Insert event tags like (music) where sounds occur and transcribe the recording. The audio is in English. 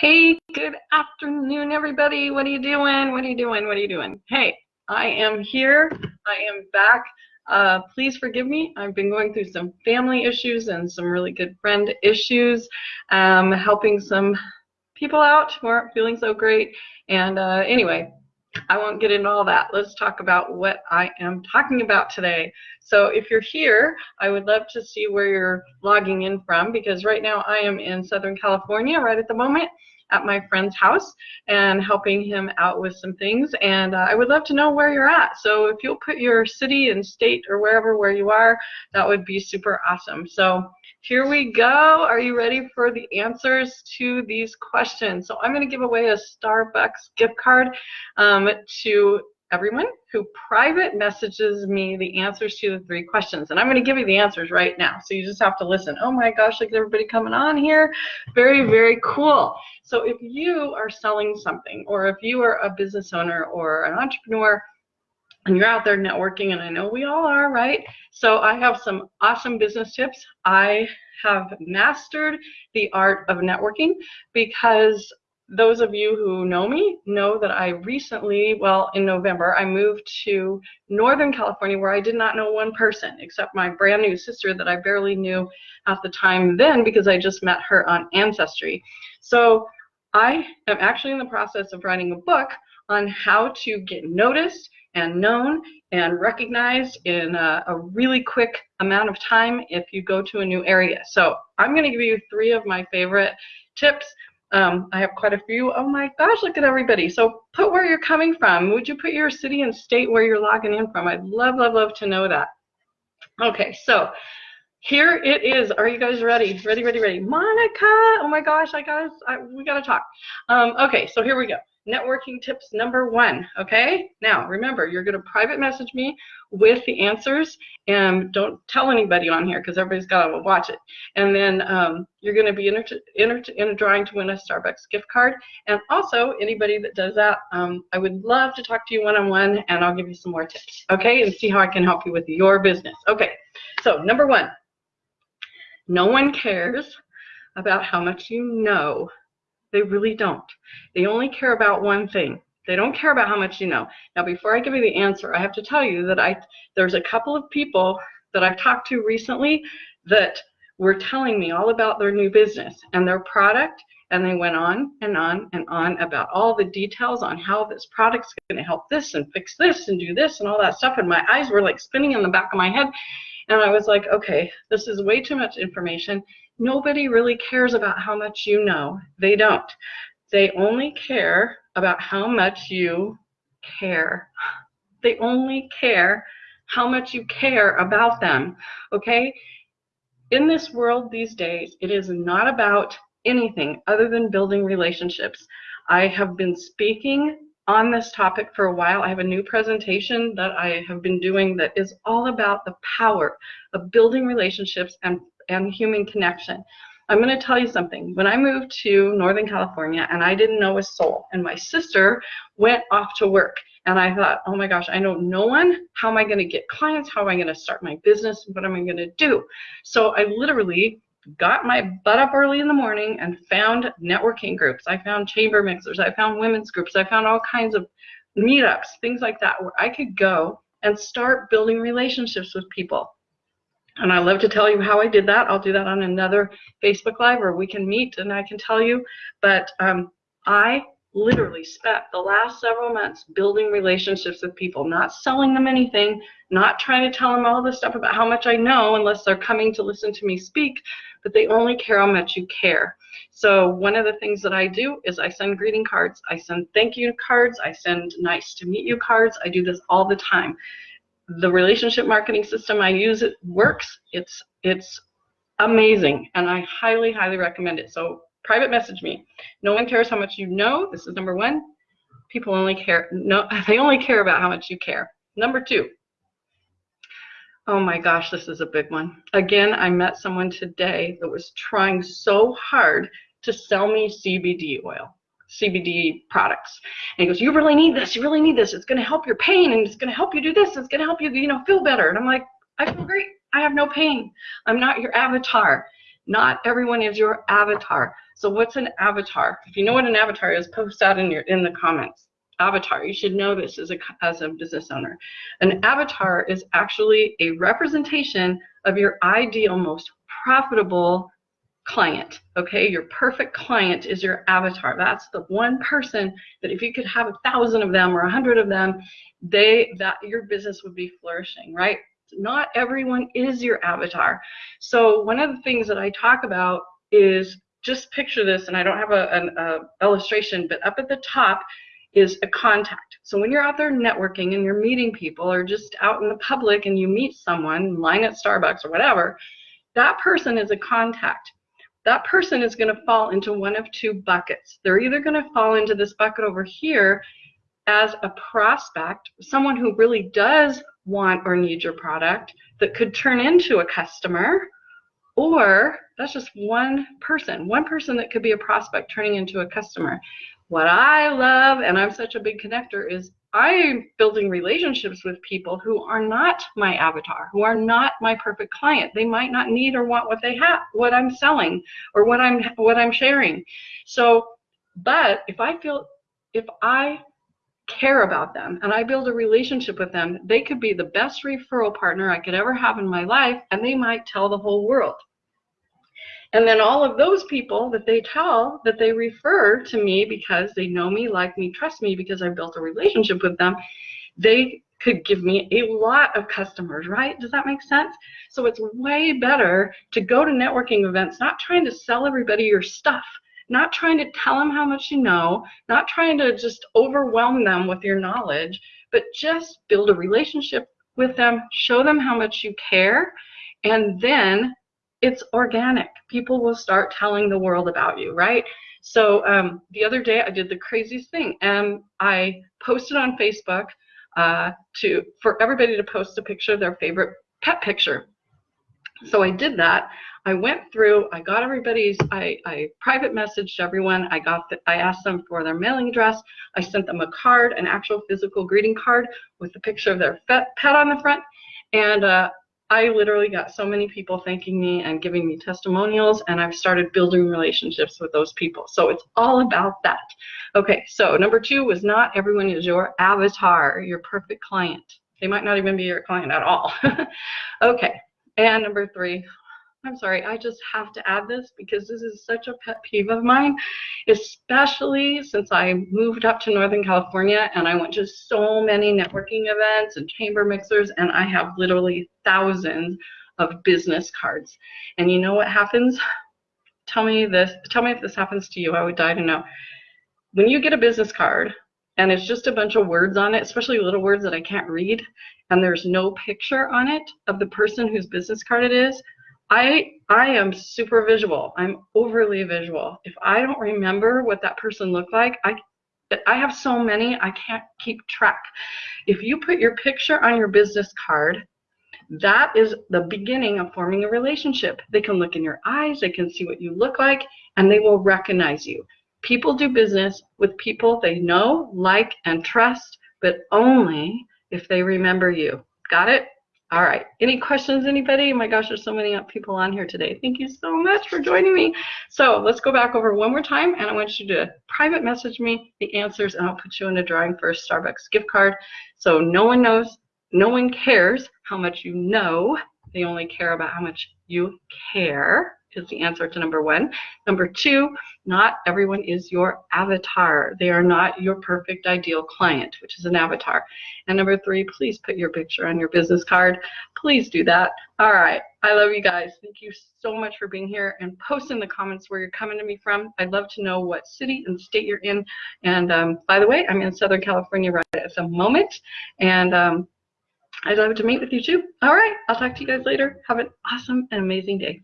Hey, good afternoon, everybody. What are you doing? What are you doing? What are you doing? Hey, I am here. I am back. Uh, please forgive me. I've been going through some family issues and some really good friend issues, um, helping some people out who aren't feeling so great. And uh, anyway, I won't get into all that. Let's talk about what I am talking about today. So if you're here, I would love to see where you're logging in from because right now I am in Southern California right at the moment at my friend's house and helping him out with some things. And uh, I would love to know where you're at. So if you'll put your city and state or wherever where you are, that would be super awesome. So here we go. Are you ready for the answers to these questions? So I'm going to give away a Starbucks gift card um, to everyone who private messages me the answers to the three questions. And I'm going to give you the answers right now. So you just have to listen. Oh my gosh, look at everybody coming on here. Very, very cool. So if you are selling something or if you are a business owner or an entrepreneur, and you're out there networking, and I know we all are, right? So I have some awesome business tips. I have mastered the art of networking because those of you who know me know that I recently, well, in November, I moved to Northern California where I did not know one person except my brand new sister that I barely knew at the time then because I just met her on Ancestry. So I am actually in the process of writing a book on how to get noticed and known and recognized in a, a, really quick amount of time if you go to a new area. So I'm going to give you three of my favorite tips. Um, I have quite a few. Oh my gosh, look at everybody. So put where you're coming from. Would you put your city and state where you're logging in from? I'd love, love, love to know that. Okay, so here it is. Are you guys ready? Ready, ready, ready. Monica, oh my gosh, I guys, I, we got to talk. Um, okay, so here we go networking tips number one, okay? Now, remember, you're going to private message me with the answers, and don't tell anybody on here because everybody's got to watch it. And then um, you're going to be in a drawing to win a Starbucks gift card. And also, anybody that does that, um, I would love to talk to you one-on-one, -on -one, and I'll give you some more tips, okay? And see how I can help you with your business. Okay, so number one, no one cares about how much you know they really don't. They only care about one thing. They don't care about how much you know. Now, before I give you the answer, I have to tell you that I there's a couple of people that I've talked to recently that were telling me all about their new business and their product, and they went on and on and on about all the details on how this product's going to help this and fix this and do this and all that stuff. And my eyes were like spinning in the back of my head. And I was like, okay, this is way too much information nobody really cares about how much you know. They don't. They only care about how much you care. They only care how much you care about them. Okay? In this world these days, it is not about anything other than building relationships. I have been speaking on this topic for a while. I have a new presentation that I have been doing that is all about the power of building relationships and and human connection. I'm going to tell you something. When I moved to Northern California and I didn't know a soul, and my sister went off to work, and I thought, oh my gosh, I know no one. How am I going to get clients? How am I going to start my business? What am I going to do? So I literally got my butt up early in the morning and found networking groups. I found chamber mixers. I found women's groups. I found all kinds of meetups, things like that, where I could go and start building relationships with people. And I love to tell you how I did that. I'll do that on another Facebook Live or we can meet and I can tell you. But um, I literally spent the last several months building relationships with people, not selling them anything, not trying to tell them all this stuff about how much I know unless they're coming to listen to me speak, but they only care how much you care. So one of the things that I do is I send greeting cards, I send thank you cards, I send nice to meet you cards. I do this all the time the relationship marketing system I use it works. It's it's amazing, and I highly highly recommend it. So private message me. No one cares how much you know. This is number one. People only care no (laughs) they only care about how much you care. Number two. Oh my gosh, this is a big one. Again, I met someone today that was trying so hard to sell me CBD oil. CBD products. And he goes, you really need this. You really need this. It's going to help your pain and it's going to help you do this. It's going to help you, you know, feel better. And I'm like, I feel great. I have no pain. I'm not your avatar. Not everyone is your avatar. So what's an avatar? If you know what an avatar is, post that in your in the comments. Avatar, you should know this as a as a business owner. An avatar is actually a representation of your ideal, most profitable client. Okay, your perfect client is your avatar. That's the one person that if you could have a thousand of them or a hundred of them, they that your business would be flourishing, right? Not everyone is your avatar. So one of the things that I talk about is just picture this, and I don't have a, an a illustration, but up at the top is a contact. So when you're out there networking and you're meeting people or just out in the public and you meet someone, lying at Starbucks or whatever, that person is a contact. That person is going to fall into one of two buckets. They're either going to fall into this bucket over here as a prospect, someone who really does want or need your product that could turn into a customer, or that's just one person, one person that could be a prospect turning into a customer. What I love, and I'm such a big connector, is I'm building relationships with people who are not my avatar, who are not my perfect client. They might not need or want what they have, what I'm selling, or what I'm what I'm sharing. So, but if I feel if I care about them and I build a relationship with them, they could be the best referral partner I could ever have in my life, and they might tell the whole world. And then all of those people that they tell that they refer to me because they know me, like me, trust me because I built a relationship with them, they could give me a lot of customers, right? Does that make sense? So it's way better to go to networking events, not trying to sell everybody your stuff, not trying to tell them how much you know, not trying to just overwhelm them with your knowledge, but just build a relationship with them, show them how much you care, and then it's organic. People will start telling the world about you, right? So um, the other day I did the craziest thing, and I posted on Facebook uh, to for everybody to post a picture of their favorite pet picture. So I did that. I went through, I got everybody's, I, I private messaged everyone. I got, the, I asked them for their mailing address. I sent them a card, an actual physical greeting card with a picture of their pet, on the front. And uh, I literally got so many people thanking me and giving me testimonials, and I've started building relationships with those people. So it's all about that. Okay, so number two was not everyone is your avatar, your perfect client. They might not even be your client at all. (laughs) okay, and number three, I'm sorry, I just have to add this because this is such a pet peeve of mine, especially since I moved up to Northern California and I went to so many networking events and chamber mixers, and I have literally thousands of business cards. And you know what happens? Tell me this, tell me if this happens to you. I would die to know. When you get a business card and it's just a bunch of words on it, especially little words that I can't read, and there's no picture on it of the person whose business card it is, I I am super visual. I'm overly visual. If I don't remember what that person looked like, I I have so many I can't keep track. If you put your picture on your business card, that is the beginning of forming a relationship. They can look in your eyes, they can see what you look like, and they will recognize you. People do business with people they know, like, and trust, but only if they remember you. Got it? All right. Any questions, anybody? Oh my gosh, there's so many people on here today. Thank you so much for joining me. So let's go back over one more time, and I want you to private message me the answers, and I'll put you in a drawing for a Starbucks gift card. So no one knows, no one cares how much you know. They only care about how much you care is the answer to number one. Number two, not everyone is your avatar. They are not your perfect ideal client, which is an avatar. And number three, please put your picture on your business card. Please do that. All right. I love you guys. Thank you so much for being here and post in the comments where you're coming to me from. I'd love to know what city and state you're in. And um, by the way, I'm in Southern California right at the moment. And um, I'd love to meet with you too. All right. I'll talk to you guys later. Have an awesome and amazing day.